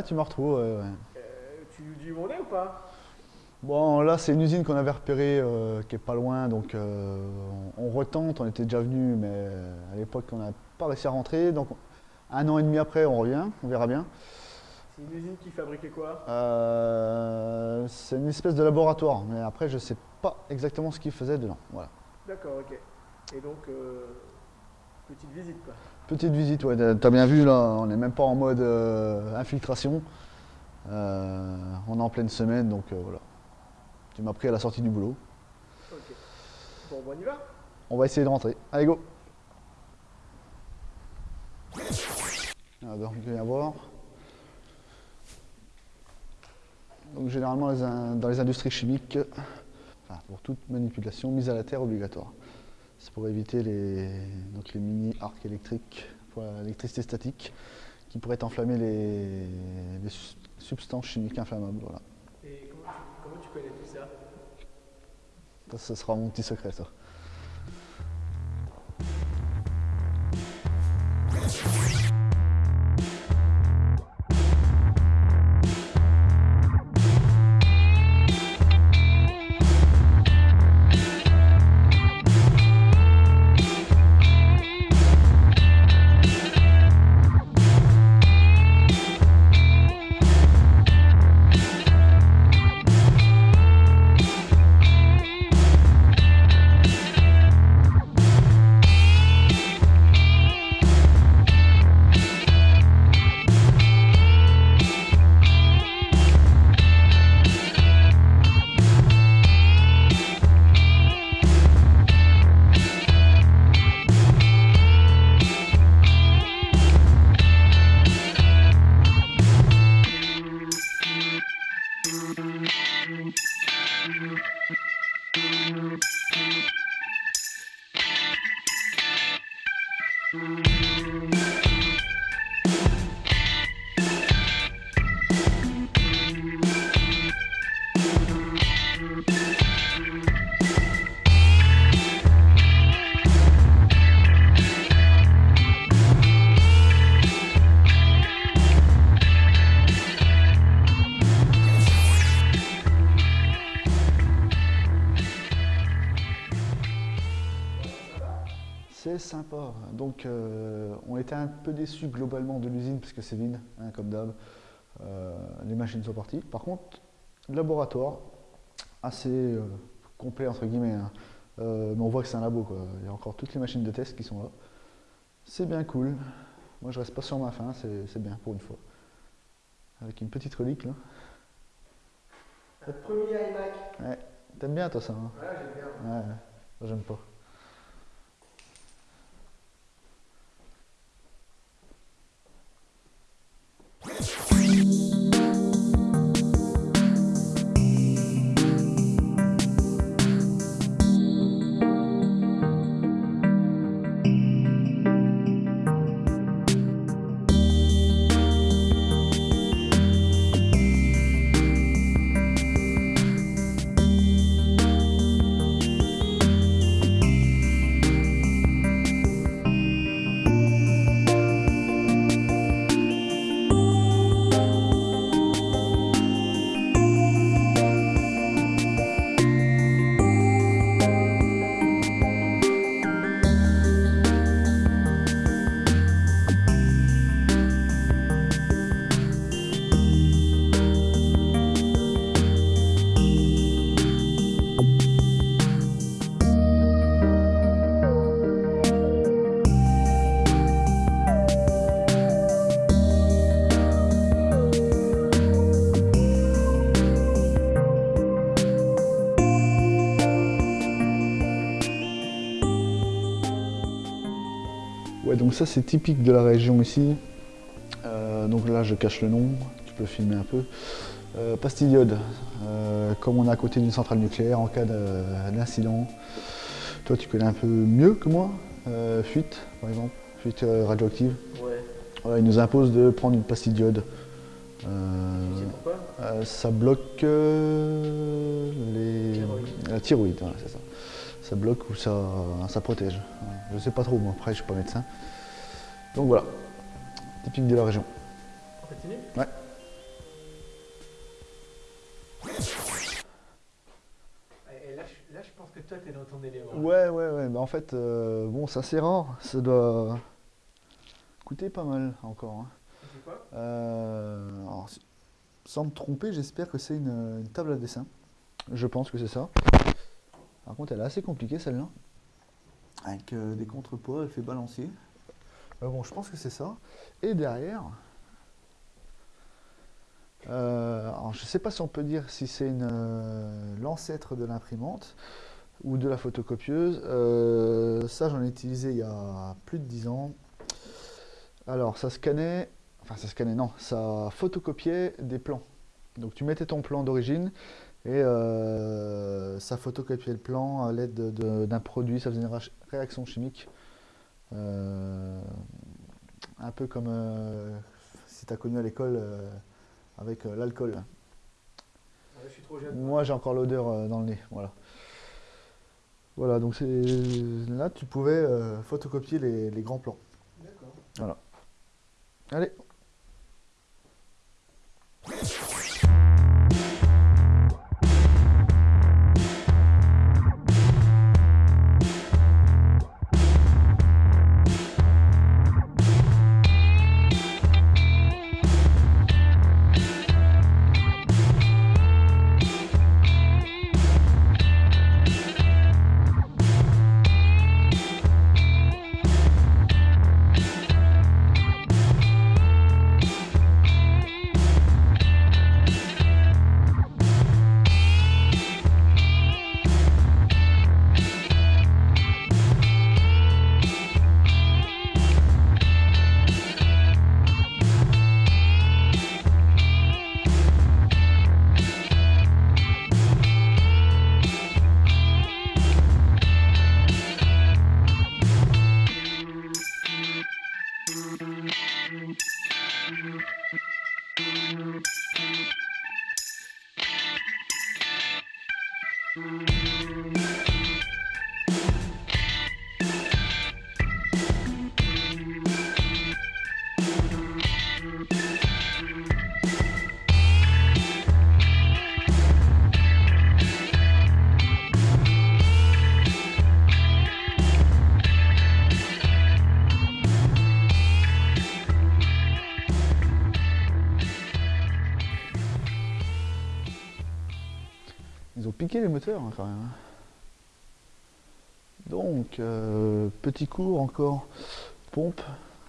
Ouais, tu me retrouves. ouais, ouais. Euh, tu nous dis où on est ou pas? Bon, là, c'est une usine qu'on avait repérée euh, qui est pas loin, donc euh, on, on retente. On était déjà venu, mais à l'époque, on n'a pas réussi à rentrer. Donc, un an et demi après, on revient, on verra bien. C'est une usine qui fabriquait quoi? Euh, c'est une espèce de laboratoire, mais après, je sais pas exactement ce qu'ils faisaient dedans. Voilà. D'accord, ok. Et donc, euh, petite visite quoi. Petite visite, ouais, t'as bien vu, là, on n'est même pas en mode euh, infiltration. Euh, on est en pleine semaine, donc euh, voilà. Tu m'as pris à la sortie du boulot. Ok. Bon, bon, on y va On va essayer de rentrer. Allez, go Ah, donc, il y avoir. Donc, généralement, les dans les industries chimiques, enfin, pour toute manipulation, mise à la terre obligatoire. C'est pour éviter les, donc les mini-arcs électriques pour l'électricité statique qui pourraient enflammer les, les su- substances chimiques inflammables. Voilà. Et comment tu, comment tu connais tout ça? Ça, ce sera mon petit secret, ça. Sympa. Donc, euh, on était un peu déçus globalement de l'usine parce que c'est vide, hein, comme d'hab. Euh, les machines sont parties. Par contre, laboratoire, assez euh, complet entre guillemets. hein. Mais on voit que c'est un labo. Quoi. Il y a encore toutes les machines de test qui sont là. C'est bien cool. Moi, je reste pas sur ma faim. C'est bien pour une fois. Avec une petite relique là. Un premier iMac. Ouais. T'aimes bien toi ça hein? Ouais, j'aime bien. Ouais. J'aime pas. Ouais, donc ça c'est typique de la région ici. Euh, donc là je cache le nom, tu peux filmer un peu. Euh, Euh, comme on est à côté d'une centrale nucléaire en cas de- d'incident. Toi tu connais un peu mieux que moi. Euh, fuite par exemple, fuite radioactive. Ouais. Voilà, il nous impose de prendre une pastille d'iode. Euh, Tu sais pourquoi? ça bloque les... Thyroïde. la thyroïde, voilà, c'est ça ça bloque ou ça, protège. Je sais pas trop, moi après je suis pas médecin. Donc voilà, typique de la région. Ouais. Et là, je pense que toi, t'es dans ton élément. Ouais, ouais, ouais. Bah, en fait, euh, bon, ça c'est rare. Ça doit coûter pas mal encore. Hein. Euh, sans me tromper, j'espère que c'est une, table à dessin. Je pense que c'est ça. Par contre, elle est assez compliquée celle-là. Avec euh, des contrepoids, elle fait balancier. Euh, bon, je pense que c'est ça. Et derrière, euh, alors je sais pas si on peut dire si c'est l'ancêtre de l'imprimante ou de la photocopieuse. Ça, j'en ai utilisé il y a plus de 10 ans. Alors, ça scannait, enfin ça scannait, non, ça photocopiait des plans. Donc tu mettais ton plan d'origine et euh, ça photocopiait le plan à l'aide de- de- d'un produit, ça faisait une réaction chimique. Euh, un peu comme euh, si tu as connu à l'école euh, avec euh, l'alcool. Ouais. Moi j'ai encore l'odeur euh, dans le nez, voilà. Voilà, donc c'est là tu pouvais euh, photocopier les, les grands plans. D'accord. Allez, Ils ont piqué les moteurs hein, quand même. hein. Donc, euh, petit cours encore, pompe,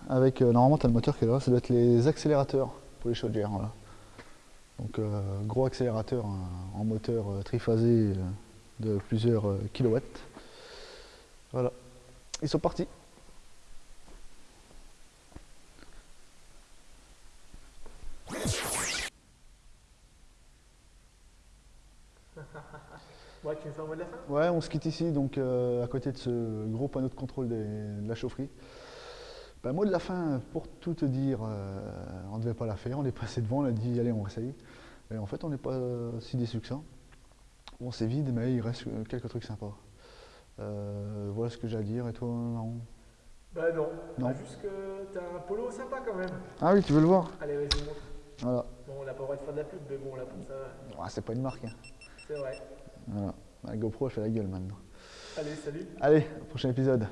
avec, euh, normalement tu as le moteur qui est là, ça doit être les accélérateurs pour les chaudières. Donc euh, gros accélérateur hein, en moteur triphasé de plusieurs kilowatts. Voilà, ils sont partis. Ouais, tu me fais un mot de la fin Ouais, on se quitte ici, donc euh, à côté de ce gros panneau de contrôle des- de la chaufferie. Ben, mot de la fin, pour tout te dire, euh, on ne devait pas la faire, on est passé devant, on a dit allez on essaye. Et en fait on n'est pas euh, si déçu que ça. Bon c'est vide mais il reste quelques trucs sympas. Euh, voilà ce que j'ai à dire et toi non Bah non. Non. Bah, juste que t'as un polo sympa quand même. Ah oui tu veux le voir? Allez, vas-y, montre. Voilà. Bon, on n'a pas le droit de faire de la pub, mais bon, là, pour ça, c'est pas une marque. hein. c'est vrai. Voilà. La GoPro elle fait la gueule maintenant. Allez, salut. Allez, prochain épisode.